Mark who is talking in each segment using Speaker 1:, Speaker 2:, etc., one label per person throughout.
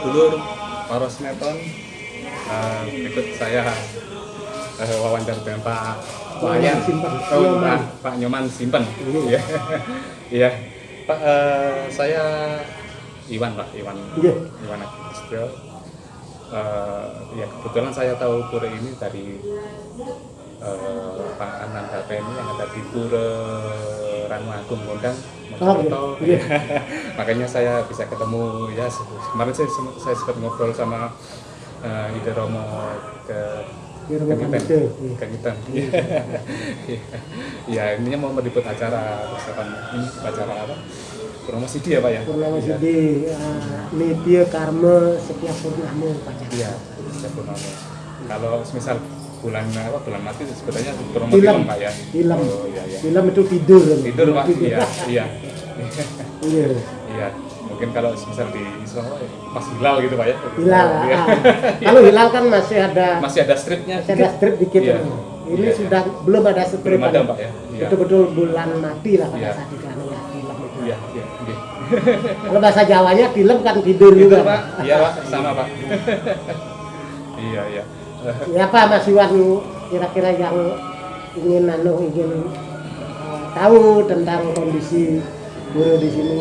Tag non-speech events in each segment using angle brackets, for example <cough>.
Speaker 1: Para dulur, para sinetron, eh, ikut saya eh, wawancara dengan Pak Wayan, oh,
Speaker 2: Nyoman.
Speaker 1: Pak, Pak Nyoman Simpen.
Speaker 2: Iya.
Speaker 1: Iya, iya. Pak, eh, saya Iwan Pak, Iwan,
Speaker 2: Iya.
Speaker 1: Iwan Agustio. Eh, ya kebetulan saya tahu pura ini dari eh, Pak Ananda ini yang ada di Pura Ranu Agung Gondang.
Speaker 2: Oh,
Speaker 1: Mojokerto.
Speaker 2: iya. <laughs>
Speaker 1: Makanya saya bisa ketemu ya kemarin saya, saya sempat ngobrol sama eh, Ide Romo ke Kangitan.
Speaker 2: Iya.
Speaker 1: Kangitan. <laughs> Ya, ininya mau meliput acara persiapan ini acara apa? Promosi dia Pak ya?
Speaker 2: Purnama
Speaker 1: Iya.
Speaker 2: Sidi, uh, Nitya Karma setiap purnama pacar.
Speaker 1: Iya, setiap purnama. Kalau misal bulan apa bulan mati sebetulnya
Speaker 2: Film.
Speaker 1: film Pak ya?
Speaker 2: Film.
Speaker 1: Oh iya iya.
Speaker 2: Film itu tidur.
Speaker 1: Tidur Pak, iya iya. <laughs>
Speaker 2: Iya.
Speaker 1: Iya, mungkin kalau misal di Islam ya, pas hilal gitu Pak ya?
Speaker 2: Hilal.
Speaker 1: Iya.
Speaker 2: ah. <laughs> Kalau hilal kan masih ada
Speaker 1: Masih ada stripnya
Speaker 2: masih ada strip dikit.
Speaker 1: Iya.
Speaker 2: Ini
Speaker 1: Iya,
Speaker 2: sudah belum ada strip.
Speaker 1: Belum ada Pak ya? Iya.
Speaker 2: Betul-betul bulan mati lah pada
Speaker 1: Iya.
Speaker 2: saat itu ya.
Speaker 1: Iya, iya, iya.
Speaker 2: Kalau bahasa Jawanya film kan tidur
Speaker 1: Gitu
Speaker 2: juga.
Speaker 1: Pak, iya Pak, sama Pak. <laughs> iya, iya.
Speaker 2: Ya Pak Mas Iwan kira-kira yang ingin anu ingin uh, tahu tentang kondisi guru di sini.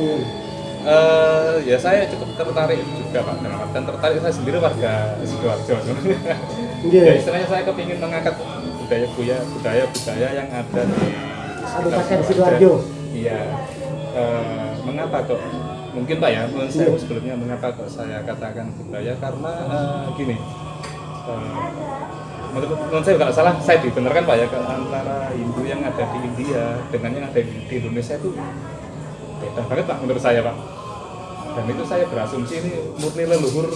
Speaker 1: Eh, ya saya cukup tertarik juga Pak, dalam artian tertarik saya sendiri warga Sidoarjo.
Speaker 2: Iya.
Speaker 1: ya istilahnya saya kepingin mengangkat budaya budaya budaya budaya yang ada di
Speaker 2: Kabupaten Sidoarjo.
Speaker 1: Iya. Eh, mengapa kok? Mungkin Pak ya, menurut saya
Speaker 2: Iya.
Speaker 1: sebelumnya mengapa kok saya katakan budaya karena eh, gini. eh, menurut, menurut saya kalau salah saya dibenarkan Pak ya antara Hindu yang ada di India dengan yang ada di, di Indonesia itu beda banget Pak menurut saya Pak. Dan itu saya berasumsi ini murni leluhur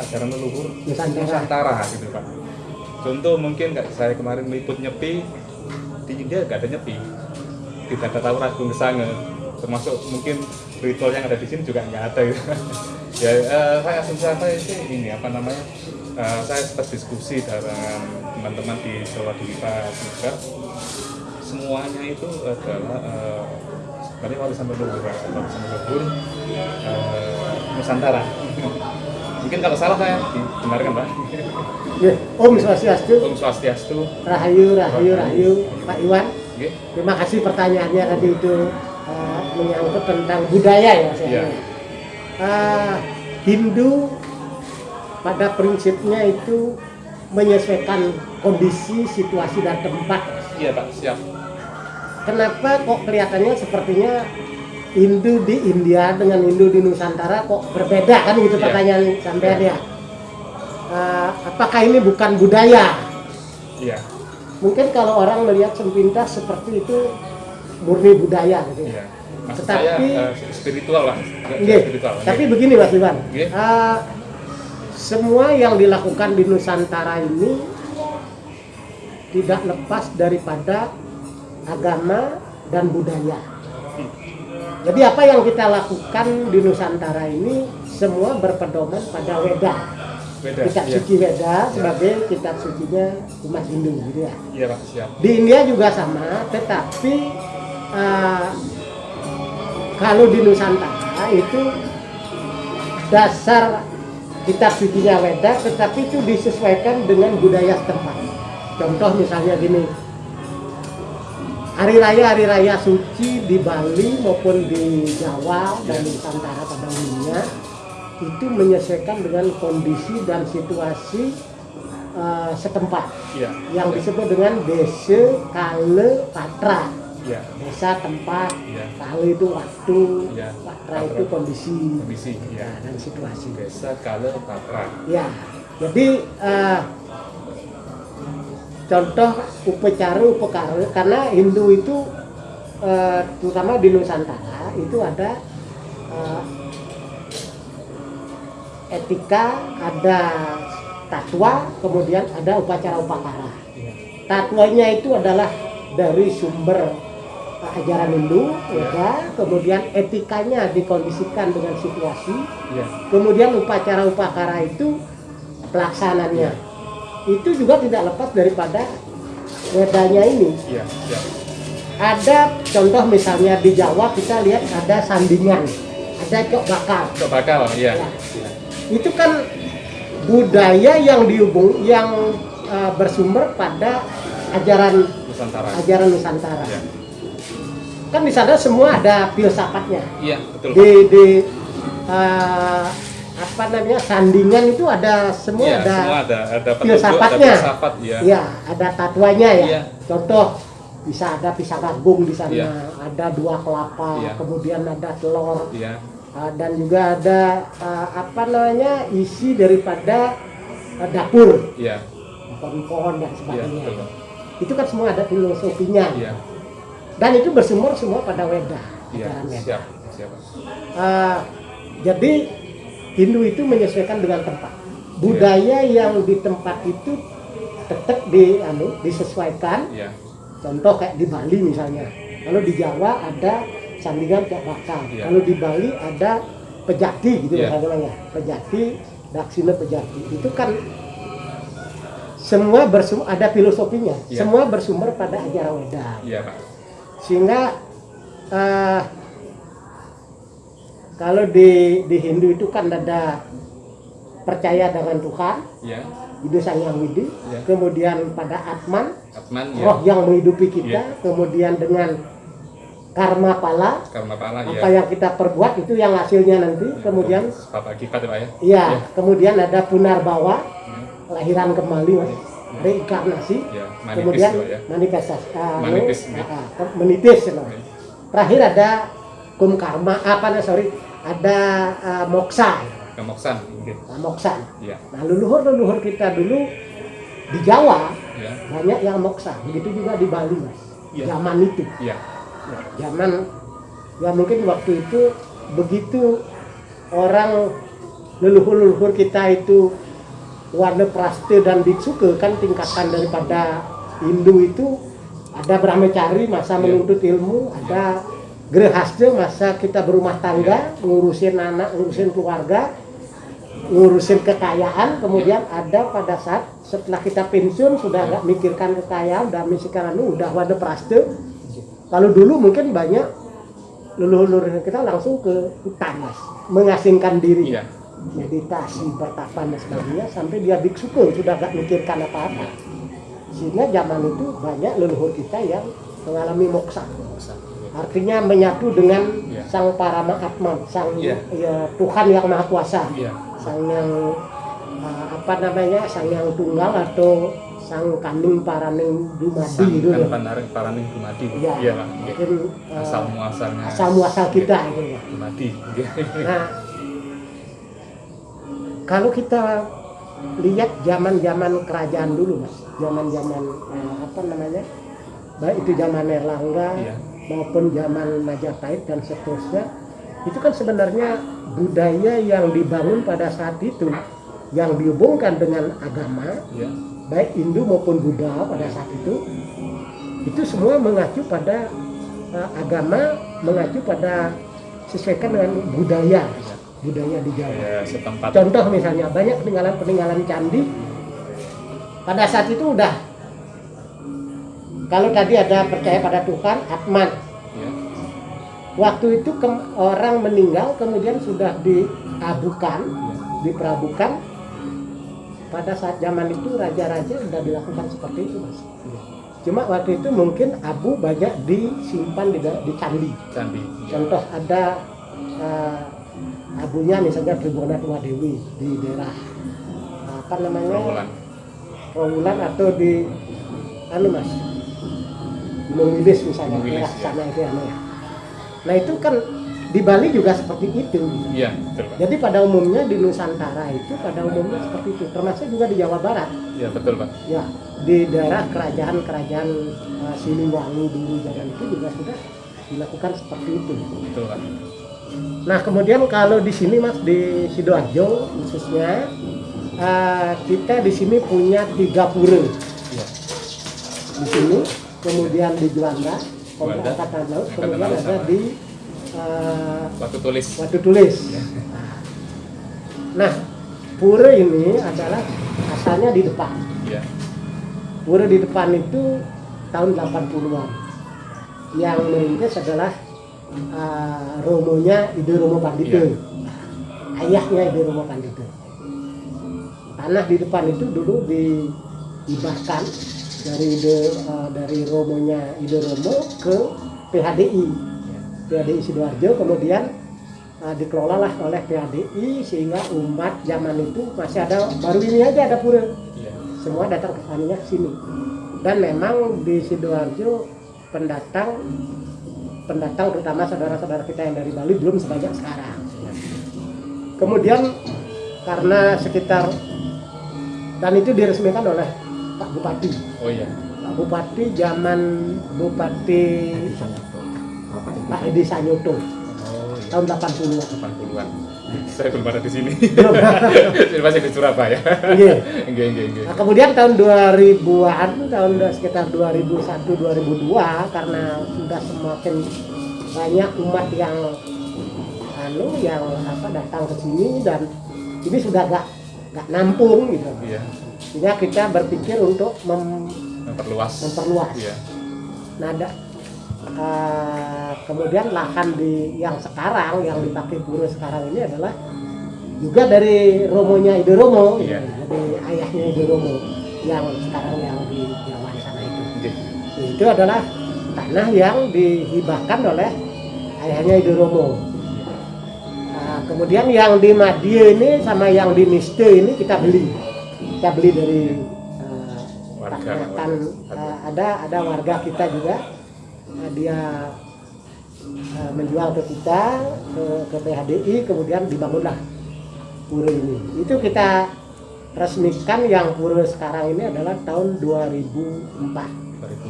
Speaker 1: ajaran leluhur
Speaker 2: Nusantara.
Speaker 1: Nusantara gitu Pak. Contoh mungkin kayak saya kemarin meliput nyepi di India nggak ada nyepi, tidak ada tawuran gung kesanga, termasuk mungkin ritual yang ada di sini juga nggak ada gitu. <laughs> ya eh, saya asumsi apa itu ini apa namanya eh, saya sempat diskusi dengan teman-teman di Jawa Diva juga semuanya itu adalah eh, sebenarnya warisan leluhur warisan leluhur eh, Nusantara mungkin kalau salah saya dibenarkan pak
Speaker 2: Ya, Om Swastiastu,
Speaker 1: Om Swastiastu
Speaker 2: Rahayu, Rahayu, Rahayu, Pak Iwan.
Speaker 1: Oke.
Speaker 2: Terima kasih pertanyaannya tadi itu uh, menyangkut tentang budaya ya saya.
Speaker 1: Iya.
Speaker 2: Uh, Hindu pada prinsipnya itu menyesuaikan kondisi, situasi dan tempat.
Speaker 1: iya pak siap
Speaker 2: Kenapa kok kelihatannya sepertinya Hindu di India dengan Hindu di Nusantara kok berbeda kan gitu
Speaker 1: Iya.
Speaker 2: pertanyaan sampean ya. Uh, apakah ini bukan budaya?
Speaker 1: iya
Speaker 2: Mungkin kalau orang melihat sepintas seperti itu murni budaya gitu.
Speaker 1: iya maksud
Speaker 2: Tetapi-
Speaker 1: saya eh, spiritual lah Nggak
Speaker 2: Nggih.
Speaker 1: spiritual
Speaker 2: Tapi begini Mas Iwan,
Speaker 1: Nggih.
Speaker 2: Eh, semua yang dilakukan di Nusantara ini tidak lepas daripada agama dan budaya. Jadi apa yang kita lakukan di Nusantara ini semua berpedoman pada Weda,
Speaker 1: beda
Speaker 2: kitab
Speaker 1: iya
Speaker 2: suci Weda sebagai kitab sucinya umat Hindu gitu ya.
Speaker 1: iya pak siap
Speaker 2: Di India juga sama, tetapi eh, kalau di Nusantara itu dasar kitab sucinya Weda, tetapi itu disesuaikan dengan budaya setempat. Contoh misalnya gini, hari raya hari raya suci di Bali maupun di Jawa dan Nusantara pada umumnya itu menyesuaikan dengan kondisi dan situasi eh, setempat.
Speaker 1: Iya.
Speaker 2: Yang disebut dengan desa kale patra.
Speaker 1: Iya.
Speaker 2: Desa tempat
Speaker 1: Iya.
Speaker 2: kale itu waktu
Speaker 1: Iya.
Speaker 2: patra
Speaker 1: Patra.
Speaker 2: itu kondisi
Speaker 1: kondisi iya.
Speaker 2: ya, dan situasi.
Speaker 1: Desa kale patra.
Speaker 2: Ya jadi eh, contoh upacara upakara karena Hindu itu eh, terutama di Nusantara itu ada eh, etika ada tatwa kemudian ada upacara upakara.
Speaker 1: Iya
Speaker 2: Tatwanya itu adalah dari sumber ajaran Hindu, ya, kemudian etikanya dikondisikan dengan situasi,
Speaker 1: iya
Speaker 2: kemudian upacara upakara itu pelaksananya. Itu juga tidak lepas daripada wedanya ini.
Speaker 1: iya siap
Speaker 2: Ada contoh misalnya di Jawa kita lihat ada sandingan, ada cok bakal.
Speaker 1: Cok bakal, iya.
Speaker 2: Ya. Itu kan budaya yang dihubung yang uh, bersumber pada ajaran
Speaker 1: Nusantara.
Speaker 2: ajaran Nusantara.
Speaker 1: Iya.
Speaker 2: Kan di sana semua ada filsafatnya.
Speaker 1: Iya, betul.
Speaker 2: Di di uh, apa namanya sandingan itu ada semua
Speaker 1: Iya,
Speaker 2: ada
Speaker 1: semua ada ada petunjuk, ada
Speaker 2: filsafatnya.
Speaker 1: filsafat, ya.
Speaker 2: ya ada tatuanya ya.
Speaker 1: Iya.
Speaker 2: Contoh bisa ada pisang agung di sana,
Speaker 1: Iya.
Speaker 2: ada dua kelapa,
Speaker 1: Iya.
Speaker 2: kemudian ada telur,
Speaker 1: Iya.
Speaker 2: uh, dan juga ada uh, apa namanya isi daripada uh, dapur,
Speaker 1: Iya.
Speaker 2: pohon-pohon dan sebagainya.
Speaker 1: betul.
Speaker 2: itu kan semua ada filosofinya.
Speaker 1: Iya.
Speaker 2: Dan itu bersumber semua pada Weda, Weda.
Speaker 1: siap, siap.
Speaker 2: Uh, jadi Hindu itu menyesuaikan dengan tempat. Budaya yang di tempat itu tetap di anu disesuaikan.
Speaker 1: Iya.
Speaker 2: Contoh kayak di Bali misalnya. Kalau di Jawa ada sandingan kayak bakal.
Speaker 1: Iya.
Speaker 2: Kalau di Bali ada pejati gitu
Speaker 1: Iya.
Speaker 2: namanya. Pejati, daksina pejati. Itu kan semua bersumber ada filosofinya.
Speaker 1: Iya.
Speaker 2: Semua bersumber pada ajaran Weda
Speaker 1: Pak.
Speaker 2: sehingga eh, kalau di di Hindu itu kan ada percaya dengan Tuhan
Speaker 1: Iya.
Speaker 2: itu sang yang widi
Speaker 1: Iya.
Speaker 2: kemudian pada Atman
Speaker 1: Atman, ya.
Speaker 2: roh yang menghidupi kita
Speaker 1: Iya.
Speaker 2: kemudian dengan karma pala
Speaker 1: Karma pala, ya.
Speaker 2: apa yang kita perbuat itu yang hasilnya nanti kemudian
Speaker 1: Bapak akibat ya, ya.
Speaker 2: iya kemudian ada punar bawa
Speaker 1: Iya.
Speaker 2: lahiran kembali mas reinkarnasi
Speaker 1: Ya, manipis
Speaker 2: kemudian
Speaker 1: ya.
Speaker 2: manifestasi ah,
Speaker 1: Manitis,
Speaker 2: anu,
Speaker 1: ya.
Speaker 2: ah, ah, menitis know.
Speaker 1: Oke.
Speaker 2: terakhir ada kum karma apa nih sorry ada ah, moksa
Speaker 1: Kemoksan, mungkin.
Speaker 2: ah, moksa
Speaker 1: Iya.
Speaker 2: nah leluhur leluhur kita dulu di Jawa
Speaker 1: Iya.
Speaker 2: banyak yang moksa begitu juga di Bali mas
Speaker 1: Iya.
Speaker 2: zaman itu
Speaker 1: Iya.
Speaker 2: Ya, zaman ya mungkin waktu itu begitu orang leluhur-leluhur kita itu warna praste dan biksuke kan tingkatan daripada Hindu itu ada brahmacari masa
Speaker 1: Iya.
Speaker 2: menuntut ilmu ada grehasya masa kita berumah tangga ngurusin anak ngurusin keluarga ngurusin kekayaan kemudian ada pada saat setelah kita pensiun sudah nggak mikirkan kekayaan udah mikirkan anu udah wadah praste kalau dulu mungkin banyak leluhur-leluhur kita langsung ke hutan mas. Mengasingkan diri.
Speaker 1: Iya.
Speaker 2: meditasi bertapa dan sebagainya sampai dia biksuke sudah gak mikirkan apa-apa. Sehingga zaman itu banyak leluhur kita yang mengalami moksa. Artinya menyatu dengan
Speaker 1: Iya.
Speaker 2: sang parama atman sang
Speaker 1: Iya.
Speaker 2: ya, Tuhan yang maha kuasa
Speaker 1: Iya.
Speaker 2: sang yang uh, apa namanya sang yang tunggal atau sang kandung paraning dumadi
Speaker 1: Sang
Speaker 2: gitu loh.
Speaker 1: pandaring paraning dumadi.
Speaker 2: Iya.
Speaker 1: Iya. Oke.
Speaker 2: mungkin uh,
Speaker 1: Asal muasalnya.
Speaker 2: asal muasal kita gitu ya.
Speaker 1: Dumadi.
Speaker 2: Nah, kalau kita lihat zaman-zaman kerajaan dulu, mas, zaman-zaman eh, apa namanya, baik itu zaman Erlangga
Speaker 1: Iya.
Speaker 2: Maupun zaman Majapahit dan seterusnya, itu kan sebenarnya budaya yang dibangun pada saat itu yang dihubungkan dengan agama,
Speaker 1: Iya.
Speaker 2: baik Hindu maupun Buddha pada saat itu, itu semua mengacu pada eh, agama, mengacu pada sesuaikan dengan budaya, budaya di Jawa.
Speaker 1: Ya, setempat.
Speaker 2: Contoh misalnya banyak peninggalan-peninggalan candi pada saat itu udah kalau tadi ada percaya pada Tuhan Atman
Speaker 1: Ya.
Speaker 2: waktu itu ke- orang meninggal kemudian sudah diabukan
Speaker 1: Ya.
Speaker 2: diperabukan pada saat zaman itu raja-raja sudah dilakukan seperti itu mas
Speaker 1: Iya.
Speaker 2: cuma waktu itu mungkin abu banyak disimpan di, di candi
Speaker 1: Candi. Ya.
Speaker 2: contoh ada eh, abunya misalnya Tua Dewi di daerah apa namanya.
Speaker 1: Trawulan
Speaker 2: atau di anu mas Wilis misalnya
Speaker 1: Wilis,
Speaker 2: daerah
Speaker 1: ya.
Speaker 2: sana itu ya. nah itu kan di Bali juga seperti itu
Speaker 1: Iya, betul, Pak.
Speaker 2: jadi pada umumnya di Nusantara itu pada umumnya seperti itu termasuk juga di Jawa Barat
Speaker 1: Iya, betul, Pak.
Speaker 2: ya di daerah kerajaan-kerajaan eh, Siliwangi dulu zaman itu juga sudah dilakukan seperti itu
Speaker 1: Betul, Pak.
Speaker 2: Nah kemudian kalau di sini mas di sidoarjo khususnya eh, kita di sini punya tiga pura
Speaker 1: Iya.
Speaker 2: di sini, kemudian di Juanda,
Speaker 1: Juanda,
Speaker 2: Angkatan Laut, kemudian ada
Speaker 1: sama.
Speaker 2: di eh,
Speaker 1: Waktu tulis.
Speaker 2: Watu Tulis. Nah pura ini adalah asalnya di depan.
Speaker 1: Iya.
Speaker 2: Pura di depan itu tahun 80-an. Yang merintis adalah uh, romonya Ide Romo Pandito.
Speaker 1: Iya.
Speaker 2: Ayahnya Ide Romo Pandito. Tanah di depan itu dulu dihibahkan dari ide uh, dari romonya Ide Romo ke PHDI. PHDI Sidoarjo kemudian uh, dikelolalah oleh PHDI sehingga umat zaman itu masih ada baru ini aja ada pura
Speaker 1: Iya.
Speaker 2: semua datang ke ke sini dan memang di sidoarjo pendatang pendatang terutama saudara-saudara kita yang dari Bali belum sebanyak sekarang kemudian karena sekitar dan itu diresmikan oleh Pak Bupati
Speaker 1: Oh iya.
Speaker 2: Pak Bupati zaman Bupati Pak Edi Sanyoto
Speaker 1: Oh iya.
Speaker 2: tahun 80-an
Speaker 1: 80-an. <laughs> Saya belum ada di sini. <laughs>
Speaker 2: Belum.
Speaker 1: Saya masih di Surabaya.
Speaker 2: Iya.
Speaker 1: Enggak, enggak, enggak.
Speaker 2: Nah, kemudian tahun 2000-an, tahun sekitar 2001-2002 karena sudah semakin banyak umat yang anu yang apa datang ke sini dan ini sudah gak gak nampung gitu.
Speaker 1: Iya.
Speaker 2: Sehingga kita berpikir untuk mem-
Speaker 1: Memperluas.
Speaker 2: memperluas.
Speaker 1: Iya.
Speaker 2: Nah, ada- eh, kemudian lahan di yang sekarang yang dipakai pura sekarang ini adalah juga dari romonya Ide Romo,
Speaker 1: Iya.
Speaker 2: jadi ayahnya Ide Romo yang sekarang yang di Jawa di sana itu.
Speaker 1: Oke.
Speaker 2: Itu adalah tanah yang dihibahkan oleh ayahnya Ide Romo. Nah, kemudian yang di Madie ini sama yang di Niste ini kita beli, kita beli dari eh,
Speaker 1: Warga, warga.
Speaker 2: Eh, ada ada warga kita juga eh, dia eh, menjual ke kita ke, ke PHDI kemudian dibangunlah pura ini itu kita resmikan yang pura sekarang ini adalah tahun 2004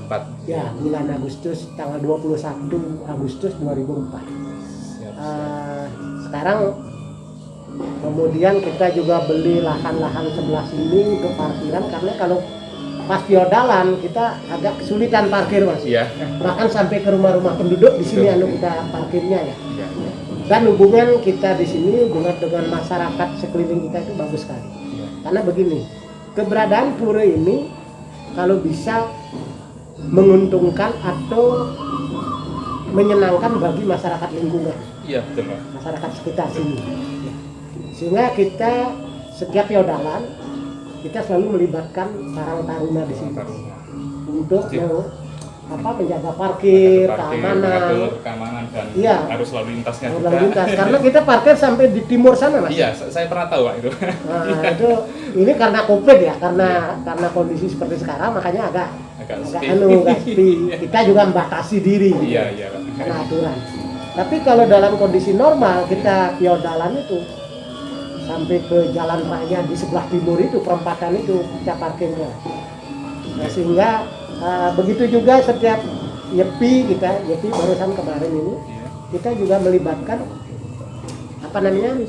Speaker 1: 2004.
Speaker 2: ya bulan Agustus tanggal 21 Agustus 2004
Speaker 1: Siap.
Speaker 2: Eh, sekarang kemudian kita juga beli lahan-lahan sebelah sini untuk parkiran karena kalau pas fiodalan kita agak kesulitan parkir mas
Speaker 1: Iya.
Speaker 2: bahkan sampai ke rumah-rumah penduduk di sini anu kita parkirnya ya
Speaker 1: Iya.
Speaker 2: dan hubungan kita di sini hubungan dengan masyarakat sekeliling kita itu bagus sekali
Speaker 1: Iya.
Speaker 2: karena begini keberadaan pura ini kalau bisa menguntungkan atau menyenangkan bagi masyarakat lingkungan
Speaker 1: Iya, betul, Pak.
Speaker 2: masyarakat sekitar sini sehingga kita setiap yodalan kita selalu melibatkan sarang taruna di sini. Untuk
Speaker 1: Iya.
Speaker 2: apa menjaga parkir,
Speaker 1: Parkir,
Speaker 2: keamanan.
Speaker 1: keamanan dan
Speaker 2: Iya.
Speaker 1: harus lalu lintasnya
Speaker 2: lalu
Speaker 1: juga.
Speaker 2: lintas. Karena <laughs> kita parkir sampai di timur sana mas.
Speaker 1: Iya, sa- saya pernah tahu Pak itu.
Speaker 2: Nah, <laughs> itu ini karena covid ya karena karena kondisi seperti sekarang makanya agak
Speaker 1: Agak
Speaker 2: agak anu agak <laughs> sepi. Kita juga membatasi diri.
Speaker 1: Iya, iya,
Speaker 2: karena aturan tapi kalau dalam kondisi normal kita piodalan itu sampai ke jalan raya di sebelah timur itu perempatan itu kita parkirnya. Nah, sehingga uh, begitu juga setiap yepi kita yepi barusan kemarin ini kita juga melibatkan apa namanya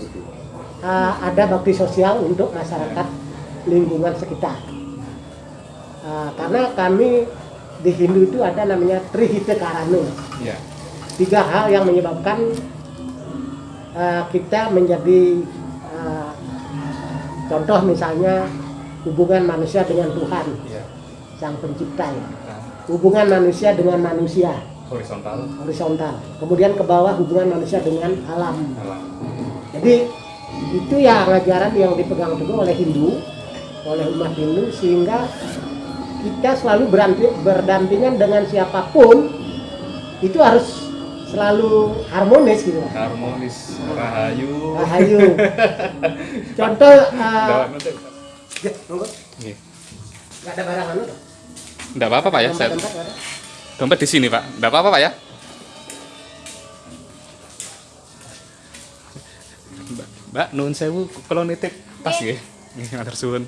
Speaker 2: uh, ada bakti sosial untuk masyarakat lingkungan sekitar. Uh, karena kami di Hindu itu ada namanya Trihita Karana
Speaker 1: Iya.
Speaker 2: tiga hal yang menyebabkan uh, kita menjadi contoh misalnya hubungan manusia dengan Tuhan
Speaker 1: Iya.
Speaker 2: sang pencipta ya.
Speaker 1: Nah,
Speaker 2: hubungan manusia dengan manusia
Speaker 1: horizontal
Speaker 2: horizontal kemudian ke bawah hubungan manusia dengan alam
Speaker 1: alam.
Speaker 2: jadi itu ya ajaran yang dipegang teguh oleh Hindu oleh umat Hindu sehingga kita selalu berdampingan dengan siapa pun itu harus selalu harmonis gitu
Speaker 1: Harmonis, rahayu.
Speaker 2: Rahayu. <laughs> Contoh, uh, ya, monggo.
Speaker 1: Nggih.
Speaker 2: Nggak ada barang anu.
Speaker 1: Nggak apa-apa Pak ya, saya
Speaker 2: nggak
Speaker 1: dompet di sini Pak. Nggak apa-apa Pak ya. Mbak, Mbak nun sewu kalau nitip pas nggih. Nggih, matur suwun.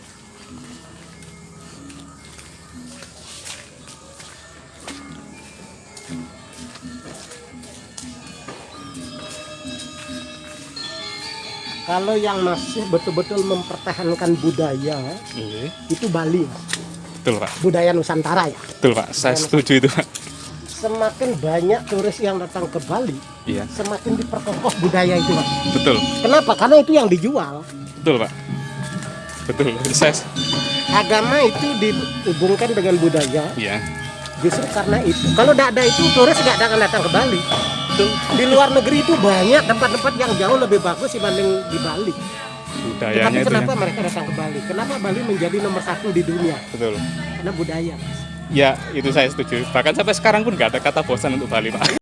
Speaker 2: Kalau yang masih betul-betul mempertahankan budaya
Speaker 1: Nggih.
Speaker 2: itu Bali,
Speaker 1: Betul Pak.
Speaker 2: budaya Nusantara ya.
Speaker 1: Betul Pak. Saya setuju itu Pak.
Speaker 2: Semakin banyak turis yang datang ke Bali,
Speaker 1: Iya,
Speaker 2: semakin diperkokoh budaya itu, Mas.
Speaker 1: betul.
Speaker 2: Kenapa? Karena itu yang dijual.
Speaker 1: Betul Pak. Betul. Saya
Speaker 2: Agama itu dihubungkan dengan budaya,
Speaker 1: iya.
Speaker 2: justru karena itu. Kalau tidak ada itu, turis nggak akan datang ke Bali.
Speaker 1: Betul
Speaker 2: Di luar negeri itu banyak tempat-tempat yang jauh lebih bagus dibanding di Bali.
Speaker 1: budayanya
Speaker 2: Tapi
Speaker 1: itu
Speaker 2: kenapa
Speaker 1: yang-
Speaker 2: mereka datang ke Bali? Kenapa Bali menjadi nomor satu di dunia?
Speaker 1: betul
Speaker 2: Karena budaya. Mas.
Speaker 1: ya itu saya setuju bahkan sampai sekarang pun nggak ada kata bosan untuk Bali pak